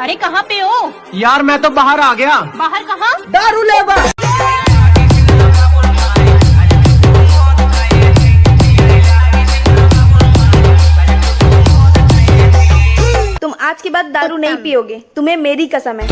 अरे कहाँ पे हो? यार मैं तो बाहर आ गया। बाहर कहाँ? दारू लेबर तुम आज के बाद दारू नहीं पियोगे। तुम्हें मेरी कसम है।